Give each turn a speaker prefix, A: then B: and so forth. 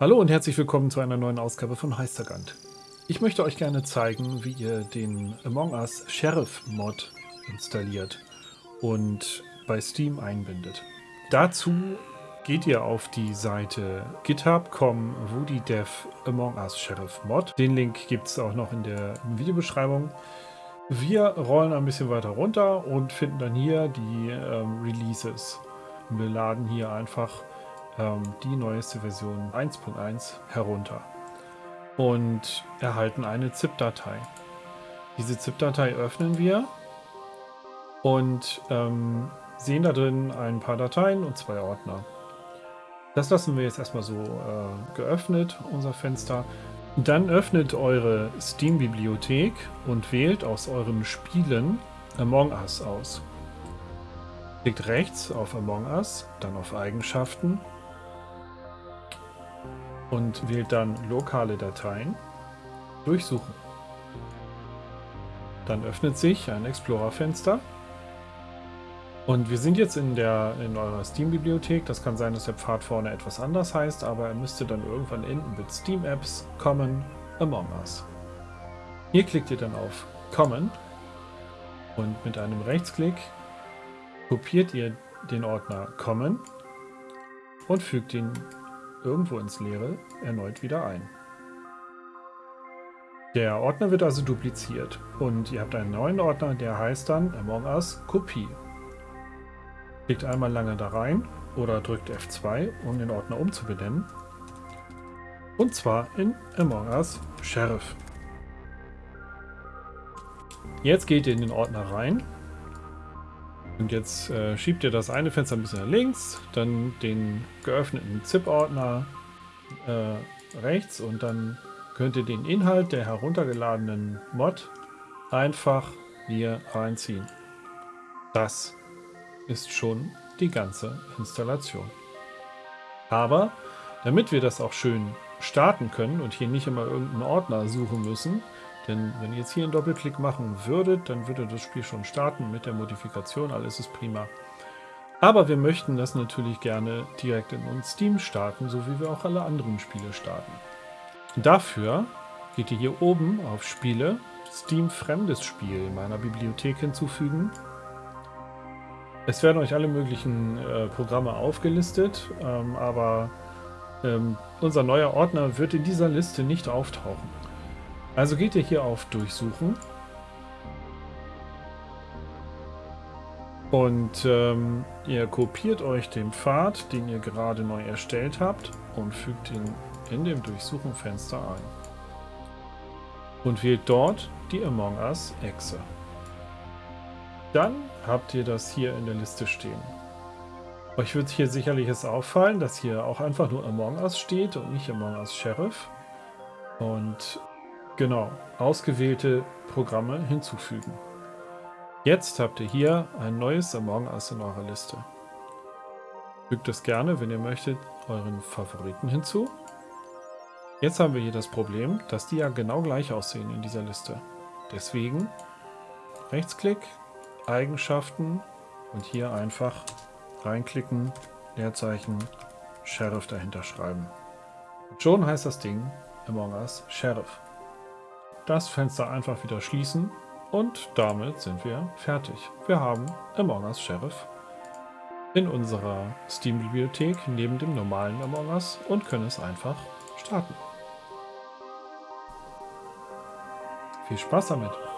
A: Hallo und herzlich willkommen zu einer neuen Ausgabe von Heistergant. Ich möchte euch gerne zeigen, wie ihr den Among Us Sheriff Mod installiert und bei Steam einbindet. Dazu geht ihr auf die Seite github.com woodydev Among Us Sheriff Mod. Den Link gibt es auch noch in der Videobeschreibung. Wir rollen ein bisschen weiter runter und finden dann hier die ähm, Releases. Wir laden hier einfach ähm, die neueste Version 1.1 herunter und erhalten eine ZIP-Datei. Diese ZIP-Datei öffnen wir und ähm, sehen da drin ein paar Dateien und zwei Ordner. Das lassen wir jetzt erstmal so äh, geöffnet, unser Fenster. Dann öffnet eure Steam-Bibliothek und wählt aus euren Spielen Among Us aus. Klickt rechts auf Among Us, dann auf Eigenschaften und wählt dann lokale Dateien, durchsuchen. Dann öffnet sich ein Explorer-Fenster und wir sind jetzt in, der, in eurer Steam-Bibliothek. Das kann sein, dass der Pfad vorne etwas anders heißt, aber er müsste dann irgendwann enden mit Steam Apps, Common, Among Us. Hier klickt ihr dann auf Common und mit einem Rechtsklick kopiert ihr den Ordner Common und fügt ihn irgendwo ins Leere erneut wieder ein. Der Ordner wird also dupliziert und ihr habt einen neuen Ordner, der heißt dann Among Us Kopie. Klickt einmal lange da rein oder drückt F2, um den Ordner umzubenennen. Und zwar in Among Us Sheriff. Jetzt geht ihr in den Ordner rein und jetzt äh, schiebt ihr das eine Fenster ein bisschen nach links, dann den geöffneten ZIP-Ordner äh, rechts und dann könnt ihr den Inhalt der heruntergeladenen Mod einfach hier reinziehen. Das ist schon die ganze Installation. Aber damit wir das auch schön starten können und hier nicht immer irgendeinen Ordner suchen müssen, denn wenn ihr jetzt hier einen Doppelklick machen würdet, dann würde das Spiel schon starten mit der Modifikation. Alles ist prima. Aber wir möchten das natürlich gerne direkt in uns Steam starten, so wie wir auch alle anderen Spiele starten. Dafür geht ihr hier oben auf Spiele, Steam Fremdes Spiel in meiner Bibliothek hinzufügen. Es werden euch alle möglichen äh, Programme aufgelistet, ähm, aber ähm, unser neuer Ordner wird in dieser Liste nicht auftauchen. Also geht ihr hier auf Durchsuchen. Und ähm, ihr kopiert euch den Pfad, den ihr gerade neu erstellt habt und fügt ihn in dem Durchsuchenfenster ein. Und wählt dort die Among Us Exe. Dann habt ihr das hier in der Liste stehen. Euch wird hier sicherlich es auffallen, dass hier auch einfach nur Among Us steht und nicht Among Us Sheriff. Und Genau, ausgewählte Programme hinzufügen. Jetzt habt ihr hier ein neues Among Us in eurer Liste. Fügt es gerne, wenn ihr möchtet, euren Favoriten hinzu. Jetzt haben wir hier das Problem, dass die ja genau gleich aussehen in dieser Liste. Deswegen Rechtsklick, Eigenschaften und hier einfach reinklicken, Leerzeichen, Sheriff dahinter schreiben. Und schon heißt das Ding Among Us Sheriff das Fenster einfach wieder schließen und damit sind wir fertig. Wir haben Among Us Sheriff in unserer Steam-Bibliothek neben dem normalen Among Us und können es einfach starten. Viel Spaß damit!